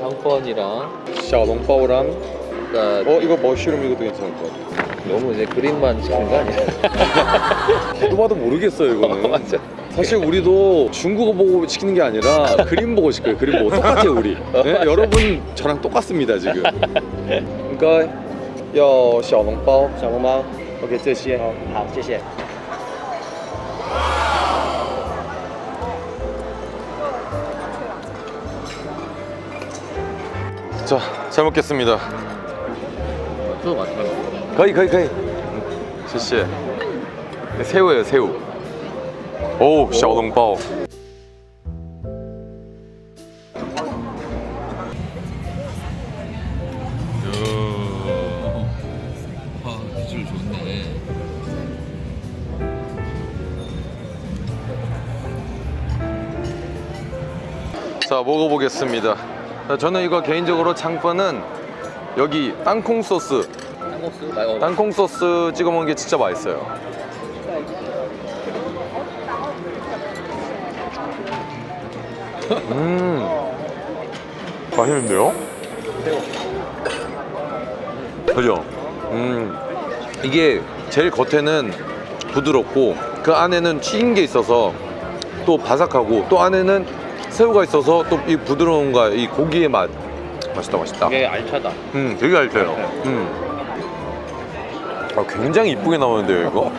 베이컨이랑 샤롱바오랑 그러니까 어 이거 머쉬룸 이것도 괜찮을 것 같아 너무 이제 그림만 찍는 거 아니야? 봐도 봐도 모르겠어요 이거는 맞아. 사실 우리도 중국어 보고 시키는 게 아니라 그림 보고 시켜요 그림 보고 똑같아요 우리 네? 여러분 저랑 똑같습니다 지금 그러니까 要小笼包小笼包， OK 这些好，好，谢谢。 자, 잘 먹겠습니다. 또 맛있다. 거의 거의 거의. 제시. 네, 새우예요, 새우. 오, 샤오동바오. 자 먹어보겠습니다 자, 저는 이거 개인적으로 장판은 여기 땅콩 소스, 땅콩 소스 찍어 먹는 게 진짜 맛있어요. 음, 맛있는데요? 그죠? 음, 이게 제일 겉에는 부드럽고 그 안에는 튀긴 게 있어서 또 바삭하고 또 안에는 새우가 있어서 또 이 부드러움과 이 고기의 맛 맛있다 맛있다. 되게 알차다. 음, 되게 알차요. 음. 아, 굉장히 이쁘게 나오는데요, 이거?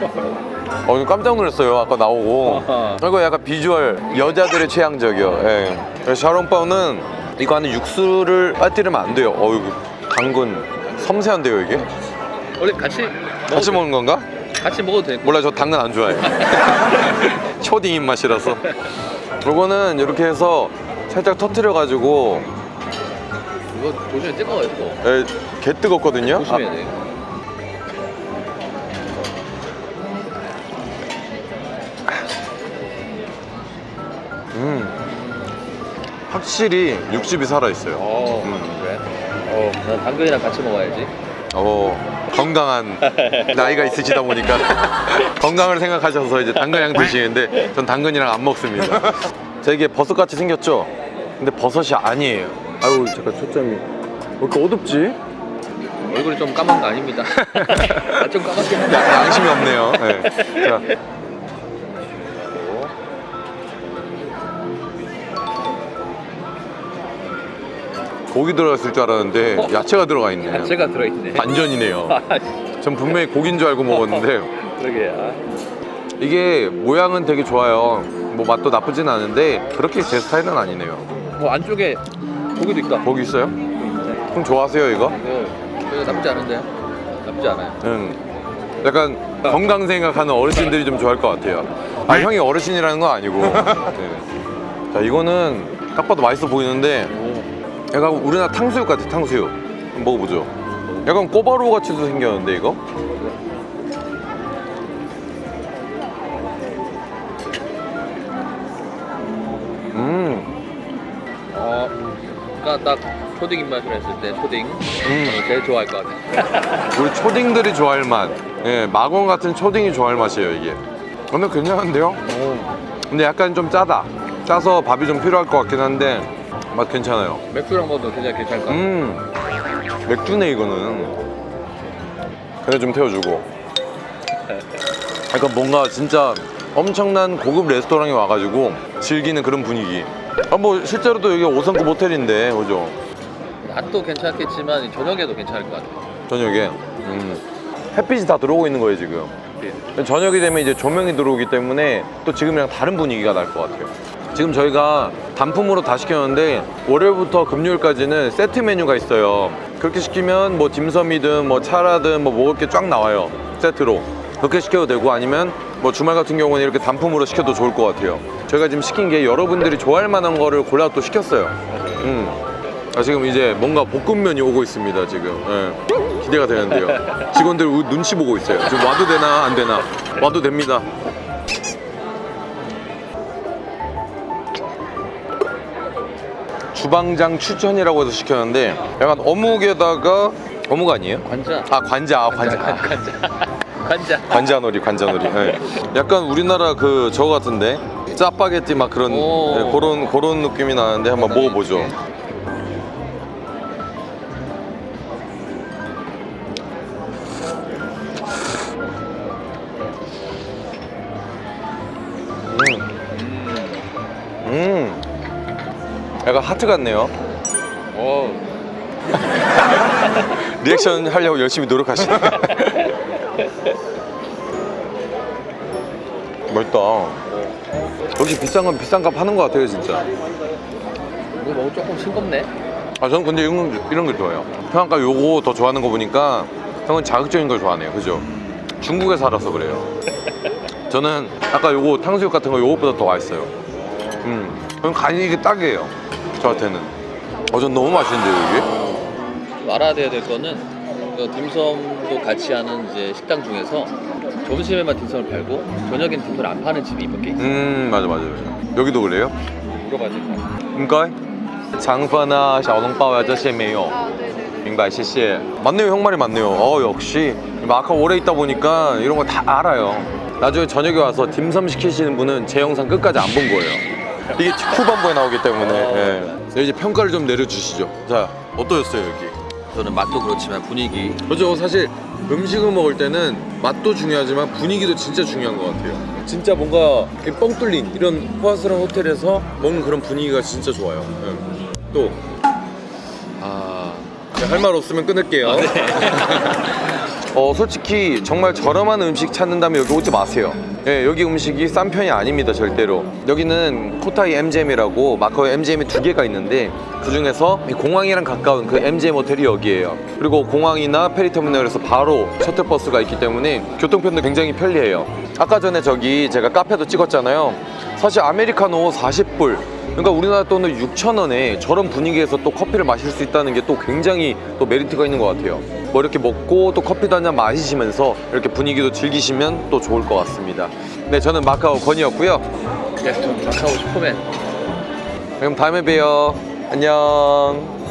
어, 깜짝 놀랐어요, 아까 나오고. 이거 약간 비주얼, 여자들의 취향적이요. 예. 샤롱바오는 이거 안에 육수를 빠뜨리면 안 돼요. 어이구, 당근. 섬세한데요, 이게? 원래 같이 같이 먹는 건가? 돼. 같이 먹어도 돼. 몰라, 저 당근 안 좋아해. 초딩 입맛이라서. 요거는 이렇게 해서 살짝 터트려 가지고, 이거 조심히 뜨거워요 뜨거. 예, 개 뜨겁거든요? 조심해야 돼. 음. 확실히 육즙이 살아있어요. 어 음. 그래? 어, 난 당근이랑 같이 먹어야지. 어, 건강한 나이가 있으시다 보니까 건강을 생각하셔서 이제 당근이랑 드시는데 전 당근이랑 안 먹습니다. 자, 이게 버섯같이 생겼죠? 근데 버섯이 아니에요. 아유, 잠깐 초점이. 왜 이렇게 어둡지? 얼굴이 좀 까만 거 아닙니다. 아, 좀 까맣긴 한데. 야, 양심이 없네요. 네. 자. 고기 들어갔을 줄 알았는데 어? 야채가 들어가 있네. 야채가 들어있네. 반전이네요. 아, 전 분명히 고기인 줄 알고 먹었는데 그러게. 아. 이게 모양은 되게 좋아요. 뭐 맛도 나쁘진 않은데 그렇게 제 스타일은 아니네요. 뭐 안쪽에 고기도 있다. 고기 있어요? 그럼 좋아하세요 이거? 이거 나쁘지 않은데요? 나쁘지 않아요. 응. 약간 건강 생각하는 어르신들이 좀 좋아할 것 같아요. 아 형이 어르신이라는 건 아니고. 네. 자 이거는 딱 봐도 맛있어 보이는데 약간 우리나라 탕수육 같아 탕수육. 한번 먹어보죠. 약간 꼬바로우 같이도 생겼는데 이거? 음. 어, 그러니까 딱 초딩 입맛으로 했을 때 초딩 저는 제일 좋아할 것 같아요. 우리 초딩들이 좋아할 맛. 예, 마건 같은 초딩이 좋아할 맛이에요, 이게. 근데 괜찮은데요? 근데 약간 좀 짜다. 짜서 밥이 좀 필요할 것 같긴 한데 맛 괜찮아요. 맥주랑 먹어도 굉장히 괜찮을 것 같아요. 음, 맥주네 이거는. 근데 좀 태워주고. 약간 뭔가 진짜 엄청난 고급 레스토랑에 와가지고 즐기는 그런 분위기. 아, 뭐 실제로도 여기 5성급 호텔인데, 그죠? 낮도 괜찮겠지만 저녁에도 괜찮을 것 같아요. 저녁에. 음. 햇빛이 다 들어오고 있는 거예요, 지금. 저녁이 되면 이제 조명이 들어오기 때문에 또 지금이랑 다른 분위기가 날 것 같아요. 지금 저희가 단품으로 다 시켰는데 월요일부터 금요일까지는 세트 메뉴가 있어요. 그렇게 시키면 뭐 딤섬이든 뭐 차라든 뭐 먹을 게 쫙 나와요. 세트로. 그렇게 시켜도 되고 아니면 뭐 주말 같은 경우는 이렇게 단품으로 시켜도 좋을 것 같아요. 저희가 지금 시킨 게 여러분들이 좋아할 만한 거를 골라 또 시켰어요. 음. 아, 지금 이제 뭔가 볶음면이 오고 있습니다 지금 예. 기대가 되는데요 직원들 우- 눈치 보고 있어요 지금 와도 되나 안 되나 와도 됩니다 주방장 추천이라고 해서 시켰는데 약간 어묵에다가 어묵 아니에요? 관자. 아 관자. 아, 관자. 관자. 관자. 관자놀이 관자놀이. 네. 약간 우리나라 그 저거 같은데 짜파게티 막 그런 네, 그런 그런 느낌이 나는데 한번 먹어보죠. 음. 약간 하트 같네요. 어, 리액션 하려고 열심히 노력하시네. 맛있다. 역시 비싼 건 비싼 값 하는 것 같아요, 진짜. 이거 먹으면 조금 싱겁네. 아, 저는 근데 이런, 거- 이런 거 좋아해요. 형 아까 요거 더 좋아하는 거 보니까 형은 자극적인 걸 좋아하네요. 그죠? 중국에 살아서 그래요. 저는 아까 요거 탕수육 같은 거 요것보다 더 맛있어요. 음, 그럼 간이 이게 딱이에요 저한테는. 어전 너무 맛있는데요 이게? 말아야 될 거는 그 딤섬도 같이 하는 이제 식당 중에서 점심에만 딤섬을 팔고 저녁엔 딤섬을 안 파는 집이 몇 개 있어요. 음 맞아 맞아 맞아. 여기도 그래요? 물어봐야 될까요 긍까 장파나 샤오롱바오 아저씨메요. 민발 아, 네, 네, 네. 씨씨. 맞네요 형 말이 맞네요. 어 역시. 마카 오래 있다 보니까 이런 거 다 알아요. 나중에 저녁에 와서 딤섬 시키시는 분은 제 영상 끝까지 안 본 거예요. 이게 후반부에 나오기 때문에 어. 예. 이제 평가를 좀 내려주시죠 자 어떠셨어요 여기? 저는 맛도 그렇지만 분위기 그죠 사실 음식을 먹을 때는 맛도 중요하지만 분위기도 진짜 중요한 것 같아요 진짜 뭔가 이뻥 뚫린 이런 호화스러운 호텔에서 먹는 그런 분위기가 진짜 좋아요 예. 또 아, 할 말 없으면 끊을게요 어 솔직히 정말 저렴한 음식 찾는다면 여기 오지 마세요. 예, 여기 음식이 싼 편이 아닙니다 절대로. 여기는 코타이 MGM이라고 마카오에 MGM이 두 개가 있는데 그 중에서 이 공항이랑 가까운 그 MGM 호텔이 여기예요. 그리고 공항이나 페리터미널에서 바로 셔틀버스가 있기 때문에 교통편도 굉장히 편리해요. 아까 전에 저기 제가 카페도 찍었잖아요. 사실 아메리카노 40불. 그러니까 우리나라 돈은 6천 원에 저런 분위기에서 또 커피를 마실 수 있다는 게 또 굉장히 또 메리트가 있는 것 같아요. 뭐 이렇게 먹고 또 커피도 한 잔 마시면서 이렇게 분위기도 즐기시면 또 좋을 것 같습니다. 네, 저는 마카오 건이었고요. 네, 좀 마카오 슈퍼맨 그럼 다음에 봬요. 안녕.